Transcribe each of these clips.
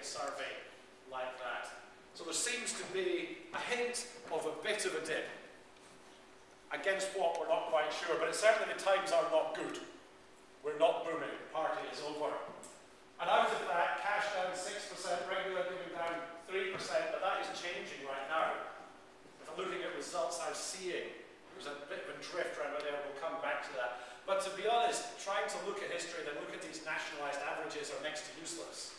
survey like that. So there seems to be a hint of a bit of a dip. Against what, we're not quite sure, but certainly the times are not good. We're not booming, the party is over. And out of that, cash down 6%, regular giving down 3%, but that is changing right now. If I'm looking at results I'm seeing, there's a bit of a drift around there, we'll come back to that. But to be honest, trying to look at history, then look at these nationalised averages are next to useless.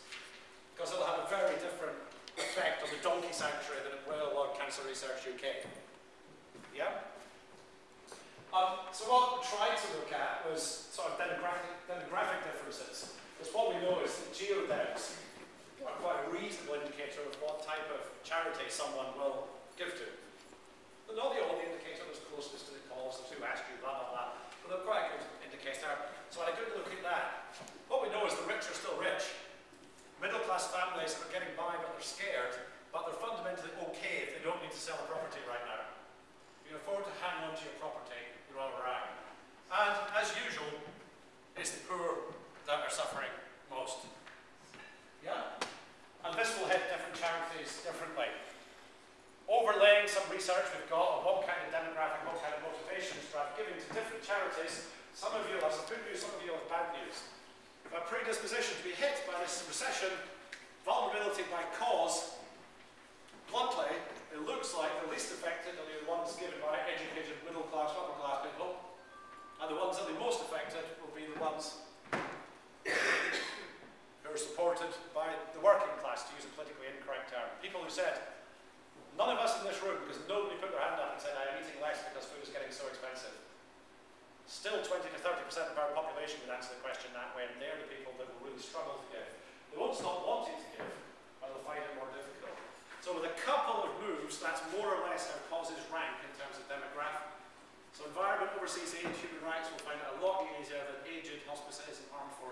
Because it'll have a very different effect on the donkey sanctuary than it will on Cancer Research UK. Yeah? Um, so what we tried to look at was sort of demographic, demographic differences. Because what we know is that geodems are quite a reasonable indicator of what type of charity someone will give to. But not the only indicator that's closest to the cause, the two asked you, blah, blah, blah. But they're quite a good indicator. So I had a good look at that. What we know is the rich are still rich. Middle class families are they're scared, but they're fundamentally okay if they don't need to sell a property right now. You can afford to hang on to your property you're all around. And as usual, it's the poor that are suffering most. Yeah? And this will hit different charities differently. Overlaying some research we've got on what kind of demographic, what kind of motivations drive giving to different charities. Some of you have some good news, some of you have bad news. A predisposition to be hit by this recession, vulnerability by cause, bluntly, it looks like the least affected are the ones given by educated middle class, upper class people, and the ones that are the most affected will be the ones who are supported by the working class, to use a politically incorrect term. People who said, none of us in this room, because nobody put their hand up and said, I am eating less because food is getting so expensive. Still 20 to 30% of our population would answer the question that way, and they're the people that will really struggle to give. They won't stop wanting to give, but they'll find it more difficult. So with a couple of moves, that's more or less how causes rank in terms of demographic. So environment, overseas aid, human rights, will find it a lot easier than aged, hospices, and armed forces.